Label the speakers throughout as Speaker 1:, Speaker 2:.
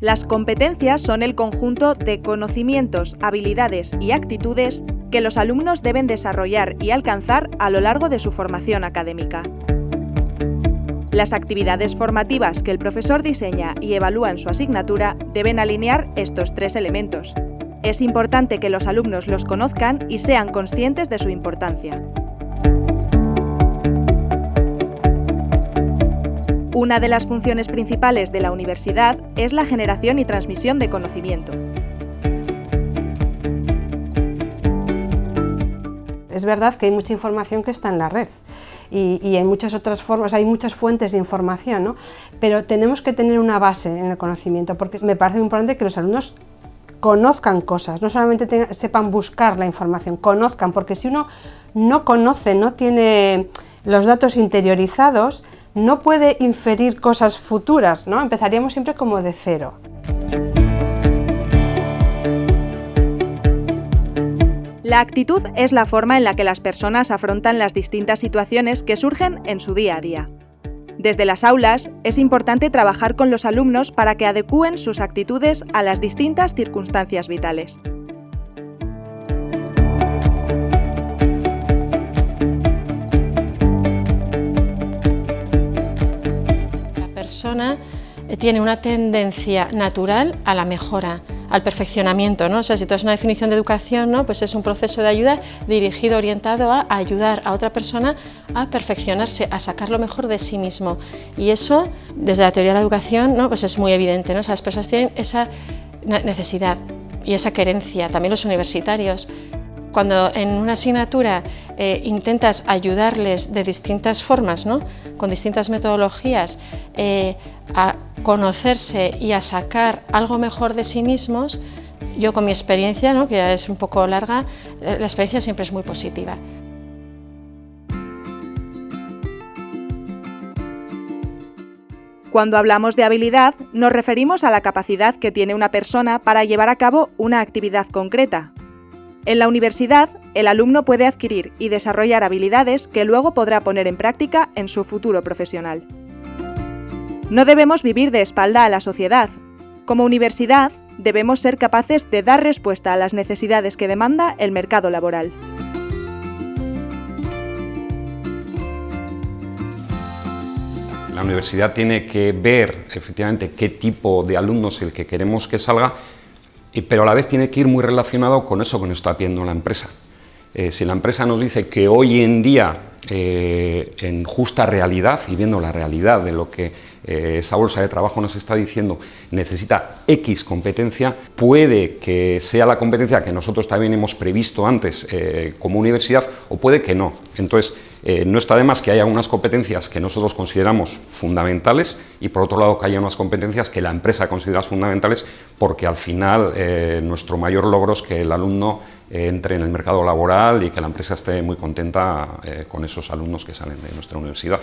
Speaker 1: Las competencias son el conjunto de conocimientos, habilidades y actitudes que los alumnos deben desarrollar y alcanzar a lo largo de su formación académica. Las actividades formativas que el profesor diseña y evalúa en su asignatura deben alinear estos tres elementos. Es importante que los alumnos los conozcan y sean conscientes de su importancia. Una de las funciones principales de la universidad es la generación y transmisión de conocimiento.
Speaker 2: Es verdad que hay mucha información que está en la red y, hay muchas otras formas, hay muchas fuentes de información, ¿no? pero tenemos que tener una base en el conocimiento porque me parece muy importante que los alumnos conozcan cosas, no solamente sepan buscar la información, conozcan, porque si uno no conoce, no tiene los datos interiorizados, no puede inferir cosas futuras, ¿no? Empezaríamos siempre como de cero.
Speaker 1: La actitud es la forma en la que las personas afrontan las distintas situaciones que surgen en su día a día. Desde las aulas, es importante trabajar con los alumnos para que adecúen sus actitudes a las distintas circunstancias vitales.
Speaker 3: Eh, tiene una tendencia natural a la mejora, al perfeccionamiento, ¿no? O sea, si tú haces una definición de educación, ¿no? Pues es un proceso de ayuda dirigido, orientado a ayudar a otra persona a perfeccionarse, a sacar lo mejor de sí mismo. Y eso, desde la teoría de la educación, ¿no? Pues es muy evidente, ¿no? Las personas tienen esa necesidad y esa querencia, también los universitarios. Cuando en una asignatura eh, intentas ayudarles de distintas formas, ¿no? con distintas metodologías, eh, a conocerse y a sacar algo mejor de sí mismos, yo con mi experiencia, ¿no? que ya es un poco larga, eh, la experiencia siempre es muy positiva.
Speaker 1: Cuando hablamos de habilidad, nos referimos a la capacidad que tiene una persona para llevar a cabo una actividad concreta, en la universidad, el alumno puede adquirir y desarrollar habilidades que luego podrá poner en práctica en su futuro profesional. No debemos vivir de espalda a la sociedad. Como universidad, debemos ser capaces de dar respuesta a las necesidades que demanda el mercado laboral.
Speaker 4: La universidad tiene que ver efectivamente qué tipo de alumnos es el que queremos que salga pero a la vez tiene que ir muy relacionado con eso que nos está pidiendo la empresa. Eh, si la empresa nos dice que hoy en día, eh, en justa realidad, y viendo la realidad de lo que eh, esa bolsa de trabajo nos está diciendo, necesita X competencia, puede que sea la competencia que nosotros también hemos previsto antes como universidad, o puede que no. Entonces, no está de más que haya unas competencias que nosotros consideramos fundamentales y por otro lado que haya unas competencias que la empresa considera fundamentales porque al final nuestro mayor logro es que el alumno entre en el mercado laboral y que la empresa esté muy contenta eh, con esos alumnos que salen de nuestra universidad.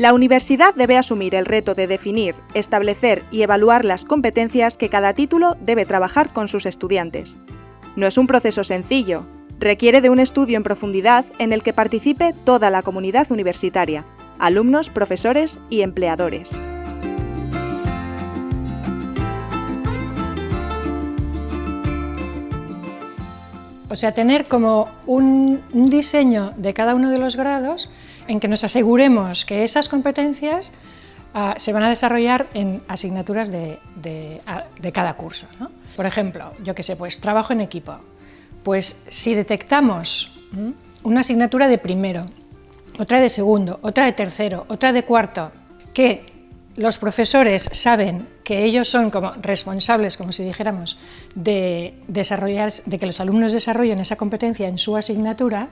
Speaker 1: La universidad debe asumir el reto de definir, establecer y evaluar las competencias que cada título debe trabajar con sus estudiantes. No es un proceso sencillo, requiere de un estudio en profundidad en el que participe toda la comunidad universitaria, alumnos, profesores y empleadores.
Speaker 5: O sea, tener como un, diseño de cada uno de los grados en que nos aseguremos que esas competencias ah, se van a desarrollar en asignaturas de, cada curso. Por ejemplo, yo que sé, pues trabajo en equipo. Pues si detectamos una asignatura de primero otra de segundo, otra de tercero, otra de cuarto, que los profesores saben que ellos son como responsables, como si dijéramos, de, desarrollar, de que los alumnos desarrollen esa competencia en su asignatura,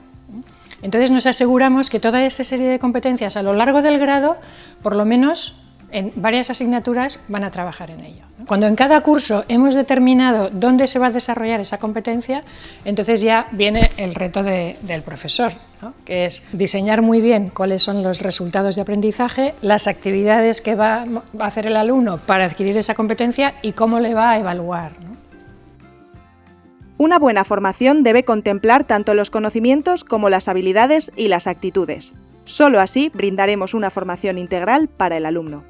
Speaker 5: entonces nos aseguramos que toda esa serie de competencias a lo largo del grado, por lo menos en varias asignaturas van a trabajar en ello. Cuando en cada curso hemos determinado dónde se va a desarrollar esa competencia, entonces ya viene el reto del profesor, que es diseñar muy bien cuáles son los resultados de aprendizaje, las actividades que va, a hacer el alumno para adquirir esa competencia y cómo le va a evaluar.
Speaker 1: Una buena formación debe contemplar tanto los conocimientos como las habilidades y las actitudes. Solo así brindaremos una formación integral para el alumno.